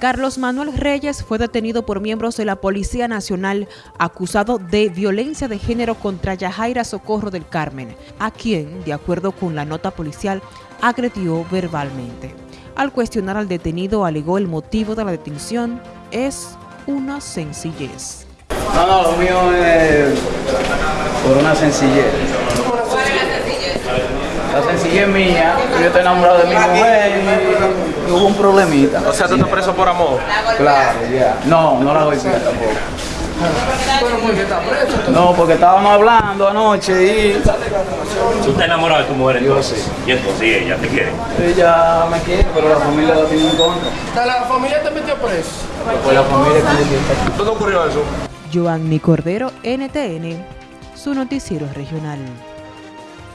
Carlos Manuel Reyes fue detenido por miembros de la Policía Nacional acusado de violencia de género contra Yajaira Socorro del Carmen, a quien, de acuerdo con la nota policial, agredió verbalmente. Al cuestionar al detenido, alegó el motivo de la detención es una sencillez. No, no, lo mío es por una sencillez. Sencillez mía, yo estoy enamorado de mi mujer y hubo un problemita. O sea, tú estás preso por amor. Claro, ya. No, no la voy a pillar tampoco. No, porque estábamos hablando anoche y ¿Tú estás enamorado de tu mujer Yo entonces? sí. Y entonces sí, ella te quiere. ella me quiere, pero la familia la tiene en contra. ¿La familia te metió preso? Pues la familia que me quiere. ¿Dónde ocurrió eso? Giovanni Cordero, NTN, su noticiero regional.